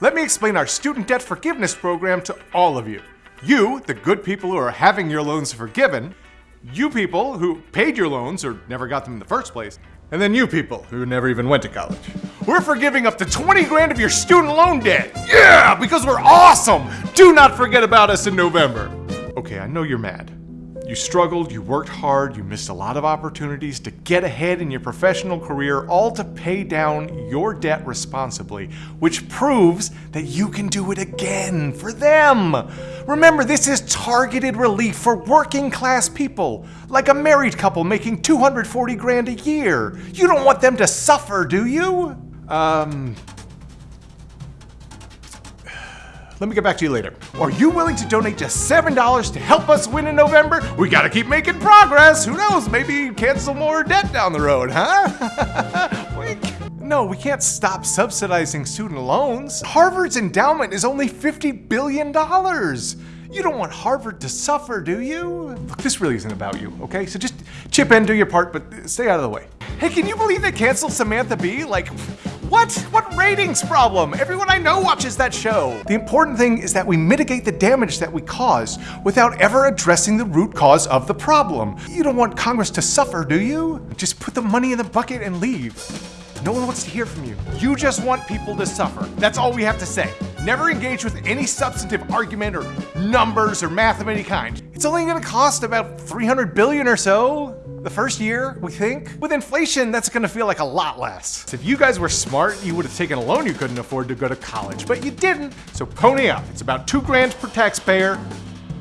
Let me explain our student debt forgiveness program to all of you. You, the good people who are having your loans forgiven, you people who paid your loans or never got them in the first place, and then you people who never even went to college. We're forgiving up to 20 grand of your student loan debt. Yeah, because we're awesome. Do not forget about us in November. Okay, I know you're mad. You struggled, you worked hard, you missed a lot of opportunities to get ahead in your professional career, all to pay down your debt responsibly, which proves that you can do it again for them. Remember, this is targeted relief for working class people, like a married couple making 240 grand a year. You don't want them to suffer, do you? Um, let me get back to you later. Are you willing to donate just $7 to help us win in November? We gotta keep making progress. Who knows, maybe cancel more debt down the road, huh? Wink. No, we can't stop subsidizing student loans. Harvard's endowment is only $50 billion. You don't want Harvard to suffer, do you? Look, this really isn't about you, okay? So just chip in, do your part, but stay out of the way. Hey, can you believe they canceled Samantha Bee? Like, what? What ratings problem? Everyone I know watches that show. The important thing is that we mitigate the damage that we cause without ever addressing the root cause of the problem. You don't want Congress to suffer, do you? Just put the money in the bucket and leave. No one wants to hear from you. You just want people to suffer. That's all we have to say. Never engage with any substantive argument or numbers or math of any kind. It's only gonna cost about 300 billion or so the first year, we think. With inflation, that's gonna feel like a lot less. If you guys were smart, you would have taken a loan you couldn't afford to go to college, but you didn't, so pony up. It's about two grand per taxpayer.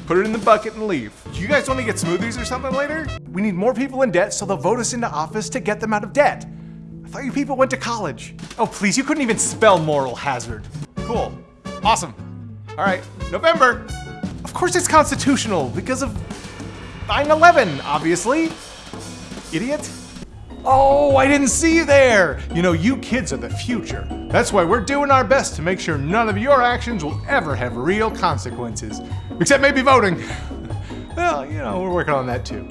Put it in the bucket and leave. Do you guys want to get smoothies or something later? We need more people in debt, so they'll vote us into office to get them out of debt. I thought you people went to college. Oh, please, you couldn't even spell moral hazard. Cool. Awesome. All right, November. Of course it's constitutional because of 9-11, obviously. Idiot. Oh, I didn't see you there. You know, you kids are the future. That's why we're doing our best to make sure none of your actions will ever have real consequences. Except maybe voting. Well, you know, we're working on that too.